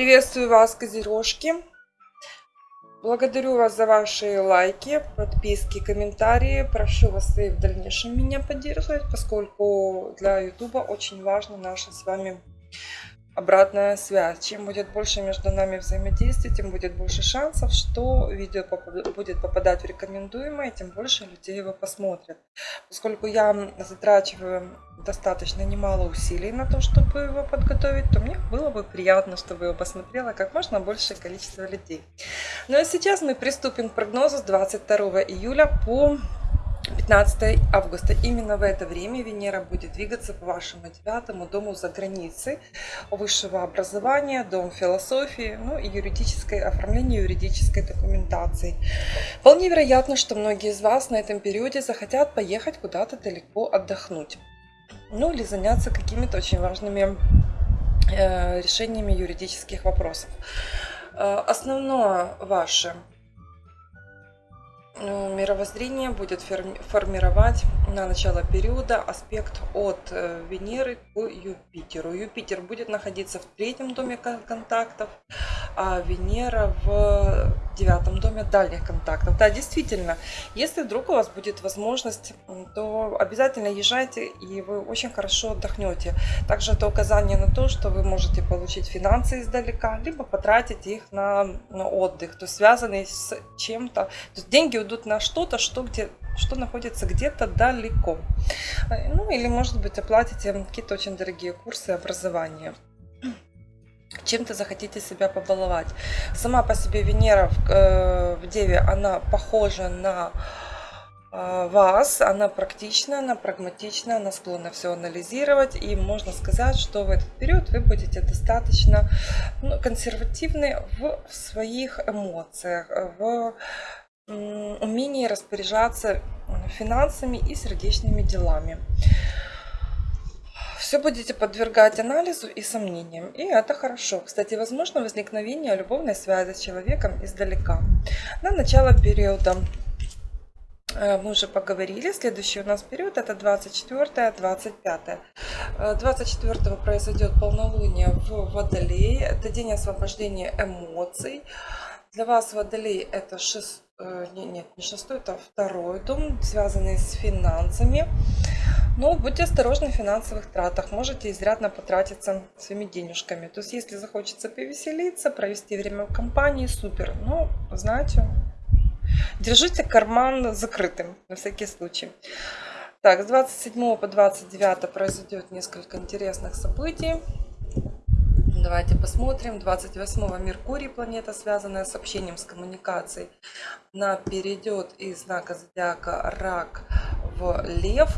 Приветствую вас, козерожки. Благодарю вас за ваши лайки, подписки, комментарии. Прошу вас и в дальнейшем меня поддерживать, поскольку для YouTube очень важно наше с вами обратная связь. Чем будет больше между нами взаимодействия, тем будет больше шансов, что видео будет попадать в рекомендуемое, тем больше людей его посмотрят. Поскольку я затрачиваю достаточно немало усилий на то, чтобы его подготовить, то мне было бы приятно, чтобы его посмотрело как можно большее количество людей. Ну а сейчас мы приступим к прогнозу с 22 июля по 15 августа. Именно в это время Венера будет двигаться по вашему девятому дому за границей высшего образования, дом философии, ну и юридическое оформление юридической документации. Вполне вероятно, что многие из вас на этом периоде захотят поехать куда-то далеко отдохнуть. Ну или заняться какими-то очень важными э, решениями юридических вопросов. Э, основное ваше мировоззрение будет формировать на начало периода аспект от э, Венеры к Юпитеру. Юпитер будет находиться в третьем доме контактов, а Венера в девятом доме дальних контактов. Да, действительно, если вдруг у вас будет возможность, то обязательно езжайте, и вы очень хорошо отдохнете. Также это указание на то, что вы можете получить финансы издалека, либо потратить их на, на отдых, то есть связанный с чем-то. То есть деньги идут на что-то, что, где, что находится где-то далеко. Ну или, может быть, оплатите какие-то очень дорогие курсы образования чем-то захотите себя побаловать. Сама по себе Венера в, э, в Деве, она похожа на э, вас, она практична, она прагматична, она склонна все анализировать. И можно сказать, что в этот период вы будете достаточно ну, консервативны в своих эмоциях, в умении распоряжаться финансами и сердечными делами все будете подвергать анализу и сомнениям. И это хорошо. Кстати, возможно возникновение любовной связи с человеком издалека. На начало периода э, мы уже поговорили. Следующий у нас период это 24-25. 24 произойдет полнолуние в Водолее. Это день освобождения эмоций. Для вас Водолей это 6, э, нет, не шестой, это второй дом, связанный с финансами. Но будьте осторожны в финансовых тратах, можете изрядно потратиться своими денежками. То есть, если захочется повеселиться, провести время в компании, супер. Но, знаете, держите карман закрытым на всякий случай. Так, с 27 по 29 произойдет несколько интересных событий. Давайте посмотрим. 28 Меркурий, планета, связанная с общением, с коммуникацией, она перейдет из знака зодиака Рак в Лев.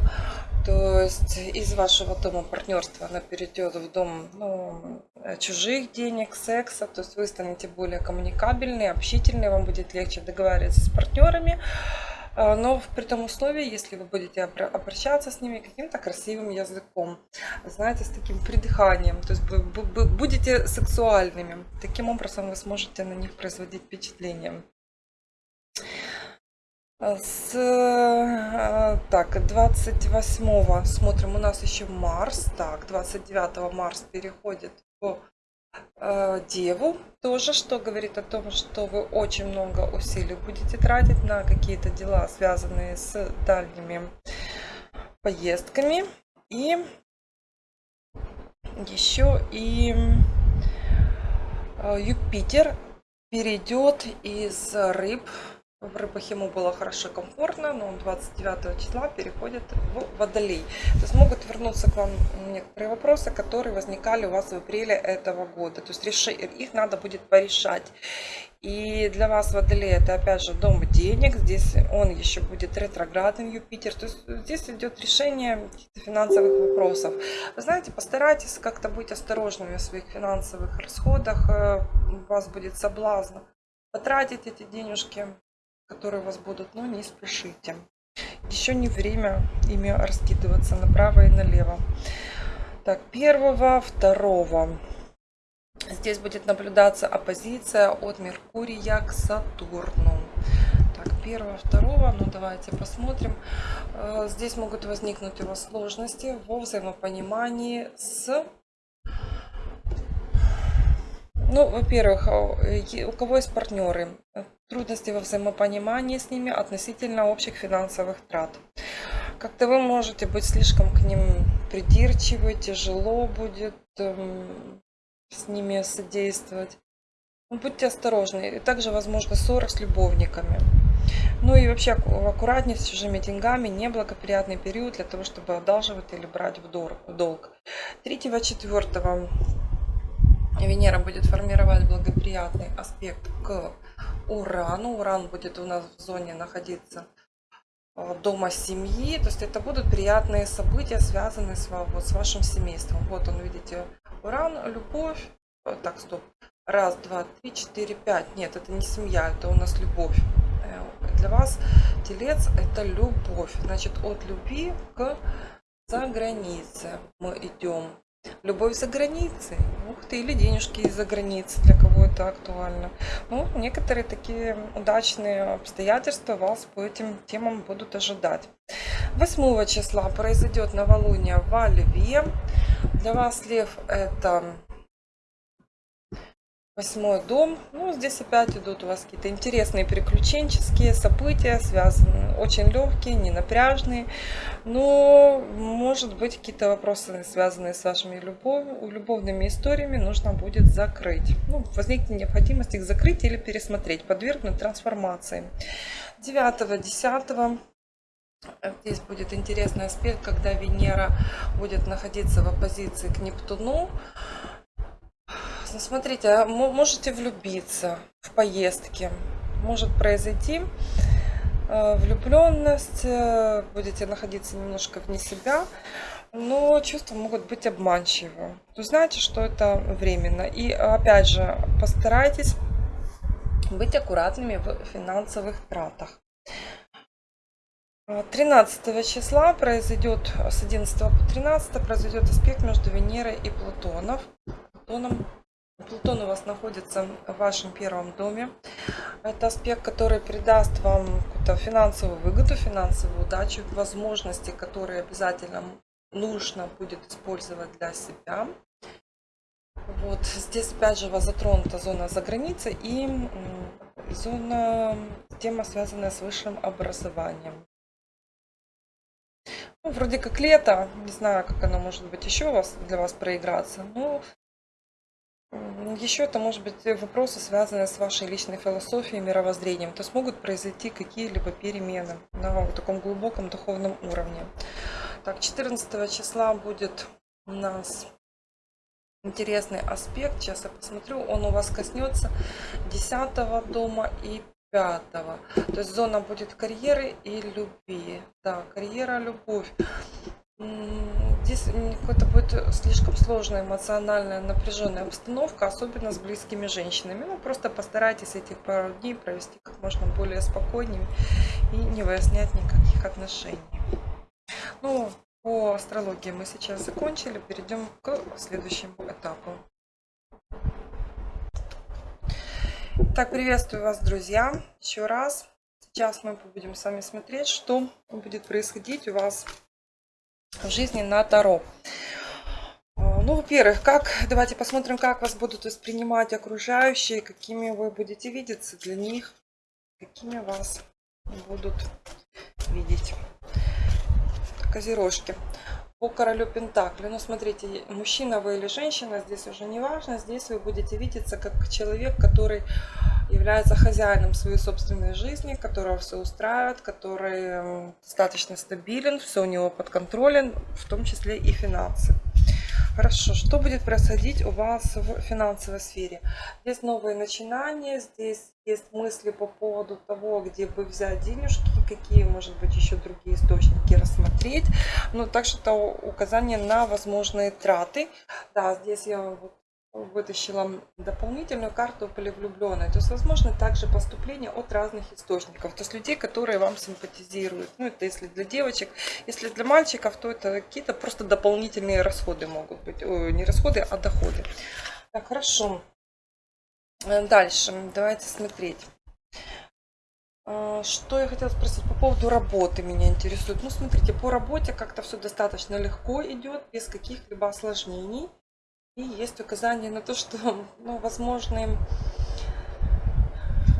То есть из вашего дома партнерства она перейдет в дом ну, чужих денег, секса. То есть вы станете более коммуникабельны, общительны, вам будет легче договариваться с партнерами. А, но при том условии, если вы будете обращаться с ними каким-то красивым языком, знаете, с таким придыханием, то есть вы будете сексуальными. Таким образом вы сможете на них производить впечатление. С э, так 28 смотрим у нас еще Марс. Так 29 Марс переходит в э, Деву тоже что говорит о том что вы очень много усилий будете тратить на какие-то дела связанные с дальними поездками. И еще и э, Юпитер перейдет из рыб в рыбах ему было хорошо комфортно, но он 29 числа переходит в Водолей. То есть могут вернуться к вам некоторые вопросы, которые возникали у вас в апреле этого года. То есть реши, их надо будет порешать. И для вас Водолей это опять же дом денег. Здесь он еще будет ретроградным Юпитер. То есть здесь идет решение финансовых вопросов. Вы знаете, постарайтесь как-то быть осторожными в своих финансовых расходах. Э, у вас будет соблазн потратить эти денежки которые у вас будут, но не спешите. Еще не время ими раскидываться направо и налево. Так, первого, второго. Здесь будет наблюдаться оппозиция от Меркурия к Сатурну. Так, первого, второго, ну давайте посмотрим. Э, здесь могут возникнуть у вас сложности во взаимопонимании с Ну, во-первых, э, у кого есть партнеры, трудности во взаимопонимании с ними относительно общих финансовых трат. Как-то вы можете быть слишком к ним придирчивы, тяжело будет эм, с ними содействовать. Ну, будьте осторожны. И также, возможно, ссоры с любовниками. Ну и вообще аккуратнее с чужими деньгами. Неблагоприятный период для того, чтобы одалживать или брать в долг. 3-4 Венера будет формировать благоприятный аспект к Урану. Уран будет у нас в зоне находиться э, дома семьи. То есть это будут приятные события, связанные с, вот, с вашим семейством. Вот он, видите, Уран, любовь. Так, стоп. Раз, два, три, четыре, пять. Нет, это не семья, это у нас любовь. Э, для вас телец это любовь. Значит, от любви к за границе мы идем. Любовь за границей. Ух ты, или денежки из-за границы, для кого это актуально. Ну, некоторые такие удачные обстоятельства вас по этим темам будут ожидать. 8 числа произойдет новолуние во Льве. Для вас Лев это Восьмой дом. Ну, здесь опять идут у вас какие-то интересные приключенческие события, связанные, очень легкие, не напряжные. Но, может быть, какие-то вопросы, связанные с вашими любовь, любовными историями, нужно будет закрыть. Ну, возникнет необходимость их закрыть или пересмотреть, подвергнуть трансформации. 9-10 Здесь будет интересный аспект, когда Венера будет находиться в оппозиции к Нептуну. Смотрите, а можете влюбиться в поездки. Может произойти э, влюбленность, э, будете находиться немножко вне себя, но чувства могут быть обманчивы. Вы знаете, что это временно. И опять же, постарайтесь быть аккуратными в финансовых тратах. 13 числа произойдет, с 11 по 13 произойдет аспект между Венерой и Плутоном. Плутоном Плутон у вас находится в вашем первом доме. Это аспект, который придаст вам какую-то финансовую выгоду, финансовую удачу, возможности, которые обязательно нужно будет использовать для себя. Вот здесь опять же вас затронута зона за границей и зона, тема связанная с высшим образованием. Ну, вроде как лето, не знаю, как оно может быть еще у вас, для вас проиграться, но еще это может быть вопросы, связанные с вашей личной философией, мировоззрением. То есть могут произойти какие-либо перемены на таком глубоком духовном уровне. Так, 14 числа будет у нас интересный аспект. Сейчас я посмотрю. Он у вас коснется 10 дома и 5. То есть зона будет карьеры и любви. Да, карьера, любовь. Здесь какая-то будет слишком сложная эмоциональная напряженная обстановка, особенно с близкими женщинами. Ну, просто постарайтесь эти пару дней провести как можно более спокойнее и не выяснять никаких отношений. Ну, по астрологии мы сейчас закончили, перейдем к следующему этапу. Так, приветствую вас, друзья, еще раз. Сейчас мы будем с вами смотреть, что будет происходить у вас в жизни на Таро. А, ну, во-первых, как, давайте посмотрим, как вас будут воспринимать окружающие, какими вы будете видеться для них, какими вас будут видеть. Козерожки. По королю Пентакли. Ну, смотрите, мужчина вы или женщина, здесь уже не важно. Здесь вы будете видеться как человек, который является хозяином своей собственной жизни, которого все устраивает, который достаточно стабилен, все у него под контролем, в том числе и финансы. Хорошо, что будет происходить у вас в финансовой сфере? Здесь новые начинания, здесь есть мысли по поводу того, где бы взять денежки, какие, может быть, еще другие источники рассмотреть. Ну, так что это указание на возможные траты. Да, здесь я вот вытащила дополнительную карту полевлюбленной. То есть, возможно, также поступление от разных источников. То есть, людей, которые вам симпатизируют. Ну, это если для девочек. Если для мальчиков, то это какие-то просто дополнительные расходы могут быть. Ой, не расходы, а доходы. Так, хорошо. Э, дальше. Давайте смотреть. А, что я хотела спросить по поводу работы меня интересует. Ну, смотрите, по работе как-то все достаточно легко идет, без каких-либо осложнений. И есть указание на то, что, ну, возможны,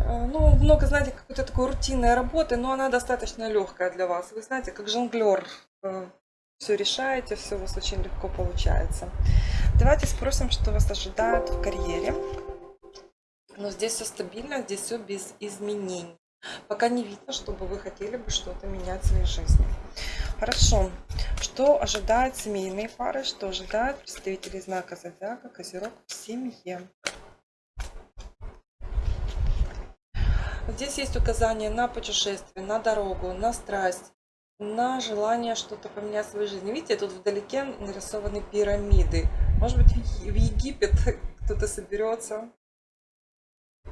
э, ну, много, знаете, какой-то такой рутинной работы, но она достаточно легкая для вас. Вы знаете, как жонглер э, все решаете, все у вас очень легко получается. Давайте спросим, что вас ожидает в карьере. Но здесь все стабильно, здесь все без изменений. Пока не видно, чтобы вы хотели бы что-то менять в своей жизни. Хорошо. Что ожидает семейные пары? Что ожидает представителей знака Зодиака Козерог в семье? Здесь есть указания на путешествие, на дорогу, на страсть, на желание что-то поменять в своей жизни. Видите, тут вдалеке нарисованы пирамиды. Может быть, в Египет кто-то соберется.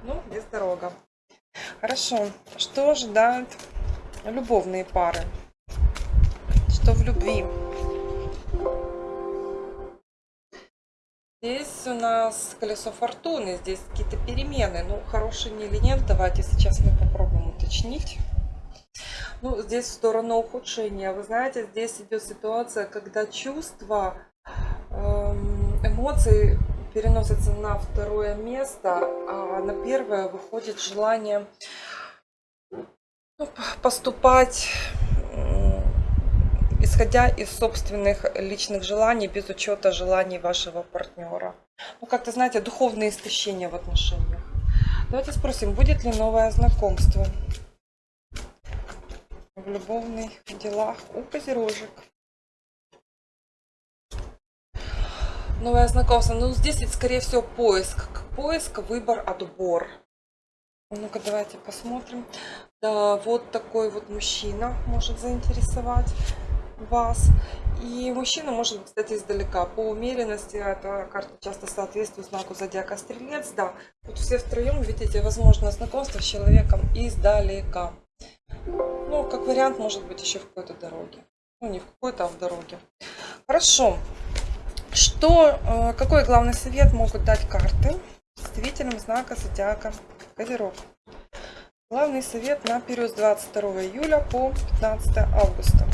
Ну, здесь дорога. Хорошо. Что ожидают любовные пары? Что в любви? Здесь у нас колесо фортуны, здесь какие-то перемены. Ну, хорошие не или нет, давайте сейчас мы попробуем уточнить. Ну, здесь в сторону ухудшения. Вы знаете, здесь идет ситуация, когда чувства, эм, эмоции переносится на второе место, а на первое выходит желание ну, поступать исходя из собственных личных желаний, без учета желаний вашего партнера. Ну, как-то, знаете, духовное истощение в отношениях. Давайте спросим, будет ли новое знакомство в любовных делах у козерожек? Новое знакомство. Ну, здесь скорее всего, поиск. Поиск, выбор, отбор. Ну-ка, давайте посмотрим. Да, вот такой вот мужчина может заинтересовать вас. И мужчина может, кстати, издалека. По умеренности эта карта часто соответствует знаку зодиака Стрелец. Да, вот все втроем видите возможно знакомство с человеком издалека. Ну, как вариант, может быть, еще в какой-то дороге. Ну, не в какой-то, а в дороге. Хорошо. Что, э, какой главный совет могут дать карты представителям знака зодиака Козерог? Главный совет на период с 22 июля по 15 августа.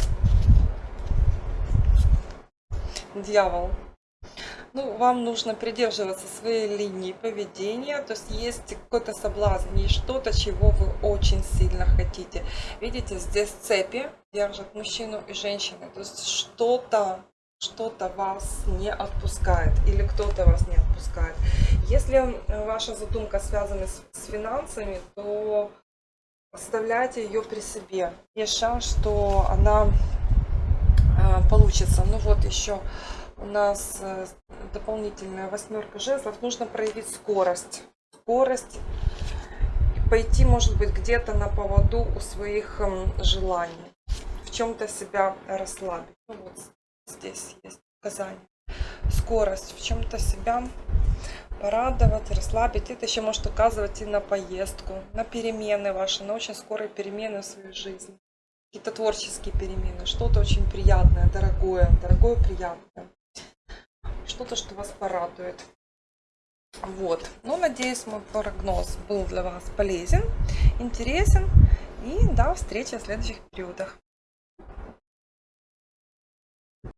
Дьявол. Ну, вам нужно придерживаться своей линии поведения, то есть есть какой-то соблазн, есть что-то, чего вы очень сильно хотите. Видите, здесь цепи держат мужчину и женщину, то есть что-то что-то вас не отпускает или кто-то вас не отпускает. Если ваша задумка связана с, с финансами, то оставляйте ее при себе. Есть шанс, что она э, получится. Ну вот еще у нас э, дополнительная восьмерка жезлов. Нужно проявить скорость. Скорость. Пойти, может быть, где-то на поводу у своих э, желаний. В чем-то себя расслабить. Ну, вот здесь есть указание. Скорость в чем-то себя порадовать, расслабить. Это еще может указывать и на поездку, на перемены ваши, на очень скорые перемены в своей жизни. Какие-то творческие перемены, что-то очень приятное, дорогое, дорогое, приятное. Что-то, что вас порадует. Вот. Ну, надеюсь, мой прогноз был для вас полезен, интересен. И до встречи в следующих периодах.